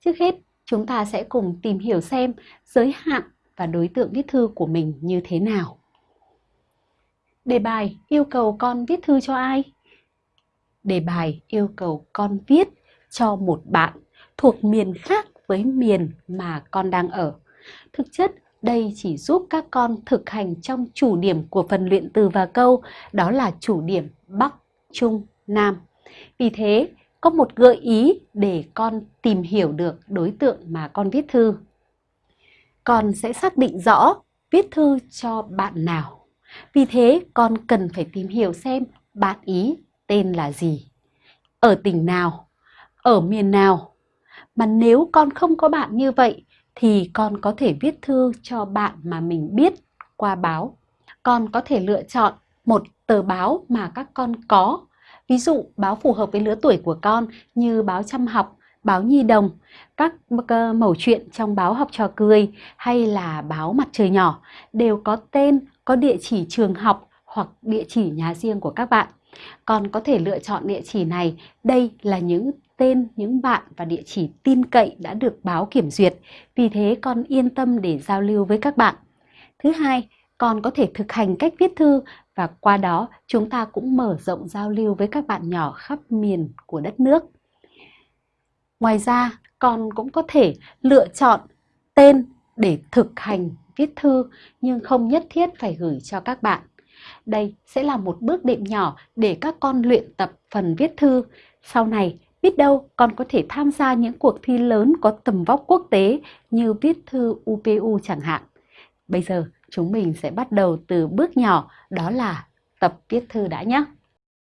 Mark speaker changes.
Speaker 1: Trước hết, chúng ta sẽ cùng tìm hiểu xem giới hạn và đối tượng viết thư của mình như thế nào. Đề bài yêu cầu con viết thư cho ai? Đề bài yêu cầu con viết cho một bạn thuộc miền khác với miền mà con đang ở. Thực chất, đây chỉ giúp các con thực hành trong chủ điểm của phần luyện từ và câu, đó là chủ điểm Bắc, Trung, Nam. Vì thế, có một gợi ý để con tìm hiểu được đối tượng mà con viết thư. Con sẽ xác định rõ viết thư cho bạn nào. Vì thế, con cần phải tìm hiểu xem bạn ý tên là gì, ở tỉnh nào, ở miền nào. Mà nếu con không có bạn như vậy thì con có thể viết thư cho bạn mà mình biết qua báo. Con có thể lựa chọn một tờ báo mà các con có. Ví dụ báo phù hợp với lứa tuổi của con như báo chăm học, báo nhi đồng, các ờ, mẩu chuyện trong báo học trò cười hay là báo mặt trời nhỏ đều có tên, có địa chỉ trường học hoặc địa chỉ nhà riêng của các bạn. Con có thể lựa chọn địa chỉ này. Đây là những tên những bạn và địa chỉ tin cậy đã được báo kiểm duyệt. Vì thế con yên tâm để giao lưu với các bạn. Thứ hai, con có thể thực hành cách viết thư và qua đó chúng ta cũng mở rộng giao lưu với các bạn nhỏ khắp miền của đất nước. Ngoài ra, con cũng có thể lựa chọn tên để thực hành viết thư nhưng không nhất thiết phải gửi cho các bạn. Đây sẽ là một bước đệm nhỏ để các con luyện tập phần viết thư. Sau này, biết đâu con có thể tham gia những cuộc thi lớn có tầm vóc quốc tế như viết thư UPU chẳng hạn. Bây giờ chúng mình sẽ bắt đầu từ bước nhỏ, đó là tập viết thư đã nhé.